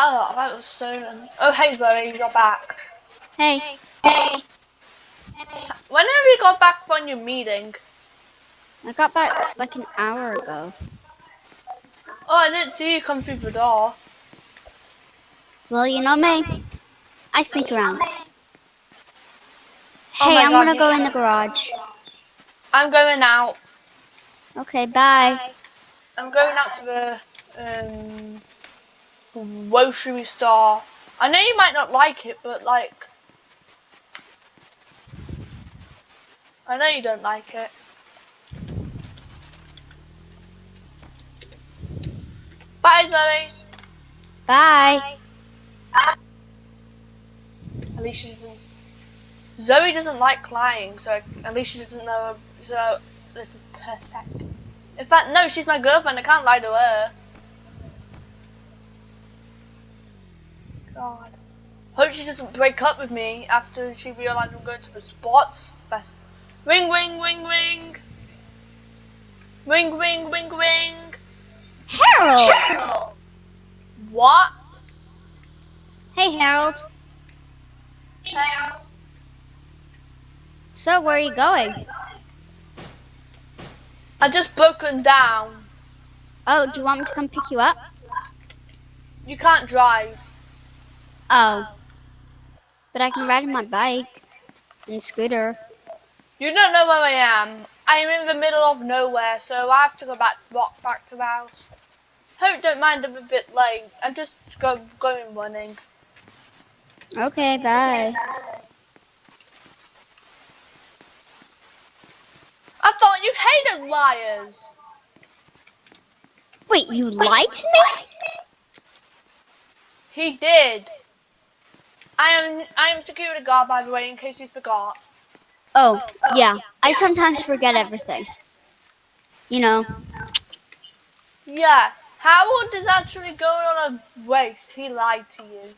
Oh, that was stolen. Oh, hey Zoe, you're back. Hey. Hey. When have you got back from your meeting? I got back like an hour ago. Oh, I didn't see you come through the door. Well, you know me. I sneak around. Oh Hey, I'm God, gonna go in the garage. I'm going out. Okay, bye. I'm going out to the um grocery store. I know you might not like it, but like I know you don't like it. Bye, Zoe. Bye. At least she doesn't. Zoe doesn't like lying, so at least she doesn't know. So this is perfect. In fact, no, she's my girlfriend. I can't lie to her. God. Hope she doesn't break up with me after she realizes I'm going to the sports fest. Ring, ring, ring, ring. Ring, ring, ring, ring. Harold! What? Hey, Harold. So, where are you going? I just broken down. Oh, do you want me to come pick you up? You can't drive. Oh. But I can ride my bike and scooter. You don't know where I am. I am in the middle of nowhere, so I have to go back walk back to the house. Hope don't mind I'm a bit late. I'm just go, going running. Okay, bye. I thought you hated liars. Wait, you lied to me? He did. I am I am security guard by the way, in case you forgot. Oh, oh, oh yeah. I sometimes forget everything. You know. Yeah, Howard is actually going on a race. He lied to you.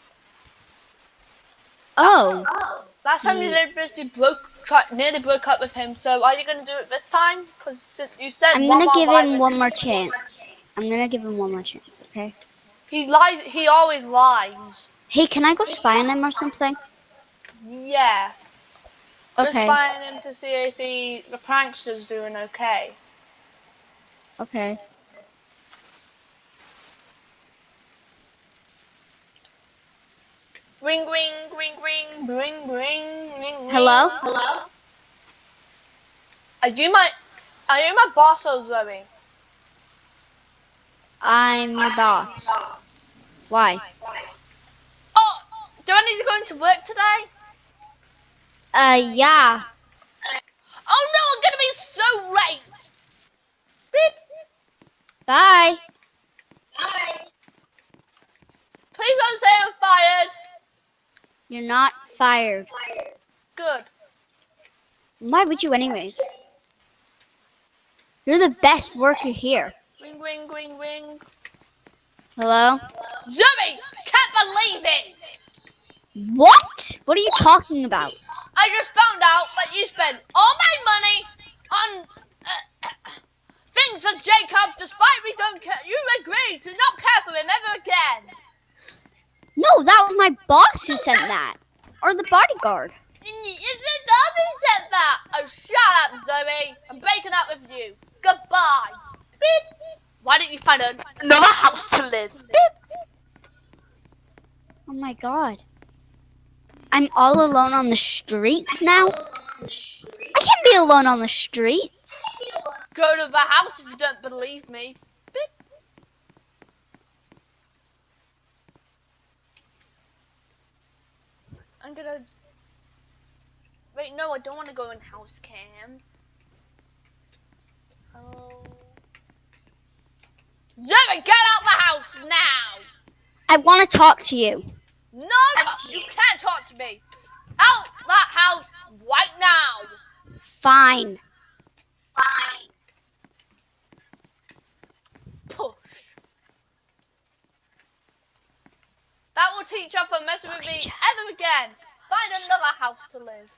Oh. oh Last time you did this, you broke, try, nearly broke up with him. So are you gonna do it this time? Because you said I'm gonna give him one more chance. I'm gonna give him one more chance, okay? He lies. He always lies. Hey, can I go spy on him or something? Yeah. Okay. Just Okay. buying him to see if he the prankster's doing okay. Okay. Ring ring ring ring ring ring ring. ring. Hello? Hello. Are you my Are you my boss or Zoe? I'm your boss. Why? Oh, do I need to go into work today? Uh, yeah. Oh no, I'm gonna be so late. Beep. Bye. Please don't say I'm fired. You're not fired. Good. Why would you anyways? You're the best worker here. Ring ring ring ring. Hello? Zoe, can't believe it. What? What are you talking about? I just found out that you spent all my money on uh, things for Jacob, despite we don't care. You agreed to not care for him ever again. No, that was my boss who sent that. Or the bodyguard. You did nothing said that. Oh, shut up, Zoe. I'm breaking up with you. Goodbye. Beep. Why don't you find another house to live? Beep. Oh my god. I'm all alone on the streets now? I can't be alone on the streets. Go to the house if you don't believe me. I'm gonna. Wait, no, I don't want to go in house cams. Oh. Zoe, get out the house now! I want to talk to you. No, you can't talk to me. Out that house right now. Fine. Fine. Push. That will teach her from messing with me ever again. Find another house to live.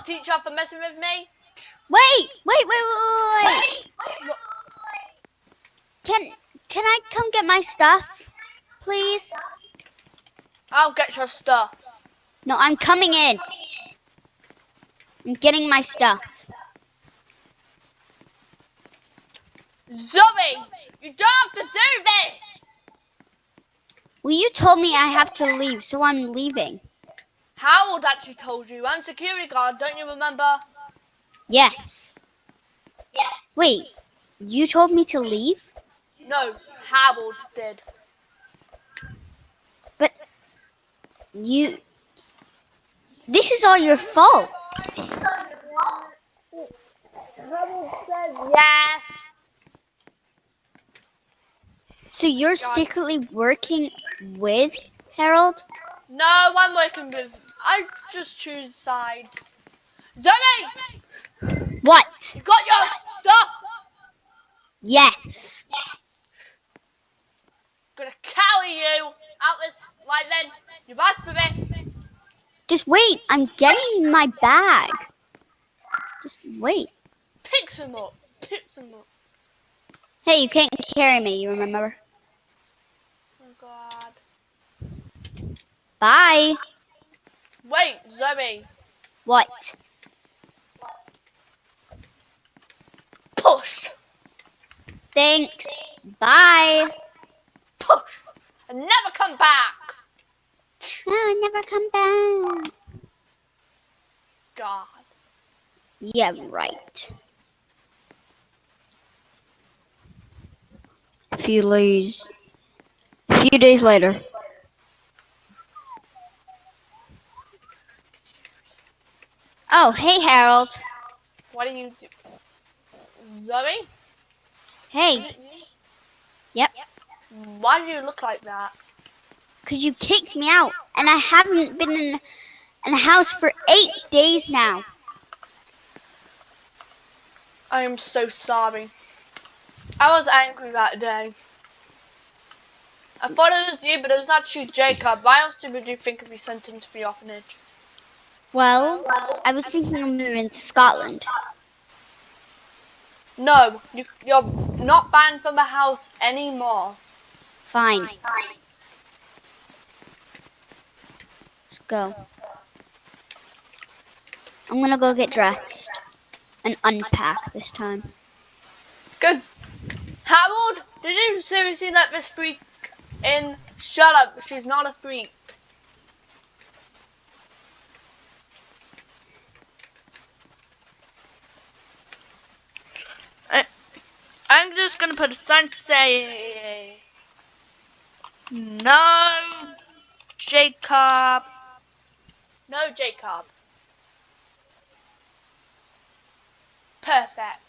I'll teach you for messing with me. Wait, wait, wait, wait, wait, wait. Can can I come get my stuff, please? I'll get your stuff. No, I'm coming in. I'm getting my stuff. Zoe, you don't have to do this. Well, you told me I have to leave, so I'm leaving. Harold actually told you. I'm security guard, don't you remember? Yes. Yes. Wait, you told me to leave? No, Harold did. But you. This is all your fault. Yes. So you're secretly working with Harold? No, I'm working with. I just choose sides. Zoe, What? you got your stuff. Yes. yes. Gonna carry you out this. Right then, you've asked for this. Just wait. I'm getting my bag. Just wait. Pick some up. Pick some up. Hey, you can't carry me, you remember? Oh God. Bye. Wait, Zoe. What? Push. Thanks. Bye. Push. And never come back. No, I never come back. God. Yeah, right. A few days. A few days later. Oh, hey Harold. What do you do? Zoe? Hey, Is it you? Yep. Why do you look like that? cause you kicked me out, and I haven't been in, in a house for eight days now. I am so sorry. I was angry that day. I thought it was you, but it was actually Jacob. Why else did you think of be sent him to the orphanage? Well, I was thinking of moving to Scotland. No, you, you're not banned from the house anymore. Fine. Let's go. I'm gonna go get dressed and unpack this time. Good. Harold, did you seriously let this freak in? Shut up, she's not a freak. I, I'm just gonna put a sign to say no, Jacob. No, Jacob. Perfect.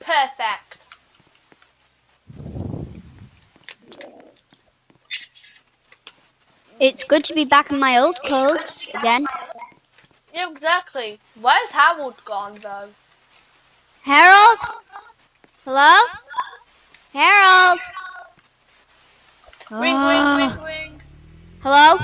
Perfect. It's good to be back in my old clothes again. Yeah, exactly. Where's Harold gone though? Harold? Hello? Harold? Ring, Ah. ring, ring, ring. Hello?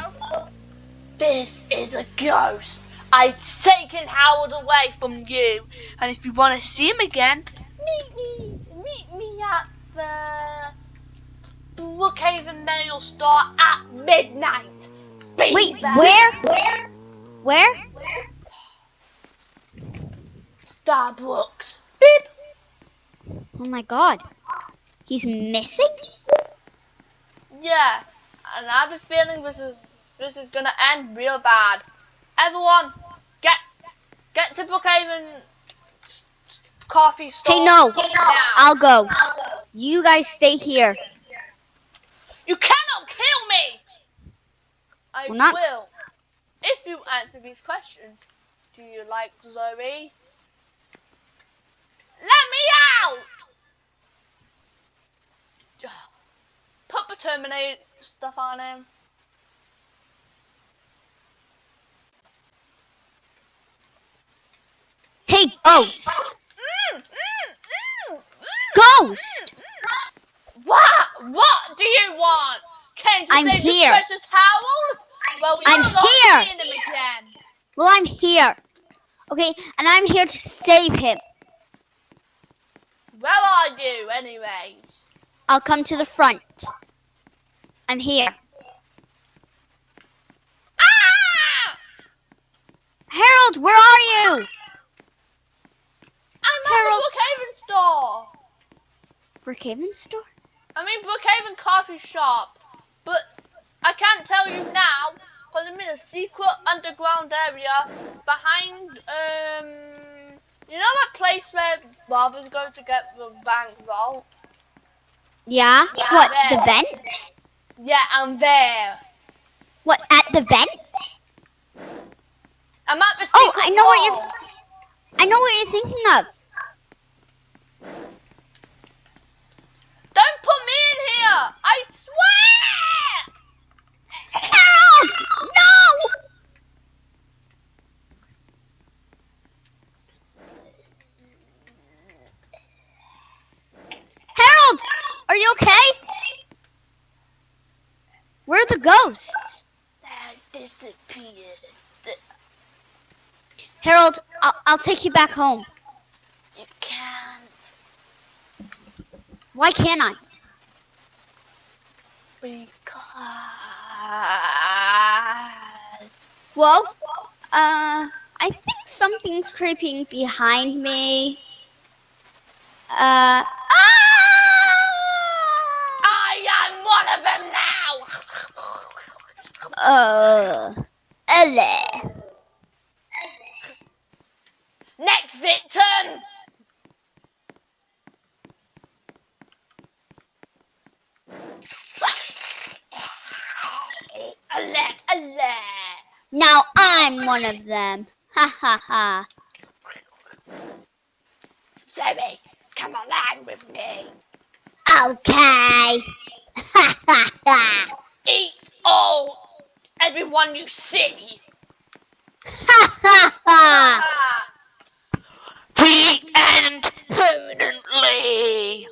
This is a ghost. I've taken Howard away from you, and if you want to see him again, meet me, meet me at the Brookhaven Mail Store at midnight. Be Wait, there. where? Where? Where? Starbucks. Oh my god. He's missing? Yeah, and I have a feeling this is this is gonna end real bad. Everyone, get get to Brookhaven coffee store. Hey, no. now. I'll go. You guys stay here. You cannot kill me. I We're not- will. If you answer these questions, do you like Zoe? Let me out. Put the Terminator stuff on him. Hey, ghost! Mm, mm, mm. Ghost! What? What do you want? Came you I'm save here. the precious Harold? Well, I'm you're not here. seeing him again. Well, I'm here. Okay, and I'm here to save him. Where are you, anyways? I'll come to the front. I'm here. Ah! Harold, where are you? I'm at the Brookhaven store. Brookhaven store? I mean Brookhaven coffee shop. But I can't tell you now because I'm in a secret underground area behind um you know that place where Bob is going to get the bank vault? Yeah. Yeah, what, the there. vent? Yeah, I'm there. What, at the vent? I'm at the Oh, I know what you're. I know what you're thinking of. Don't put me in here! I swear! Harold! No! Harold! Are you okay? Where are the ghosts? I disappeared. Harold, I'll, I'll take you back home. You can't Why can't I? because Well, uh, I think something's creeping behind me. Uh, ah! I am one of them now. Uh, ele. Next victim. Ale, ale. Now I'm one of them. Ha ha ha. Sammy, come along with me. Okay. Ha ha ha. Eat all, everyone you see. Ha ha ha! Ah. The end permanently!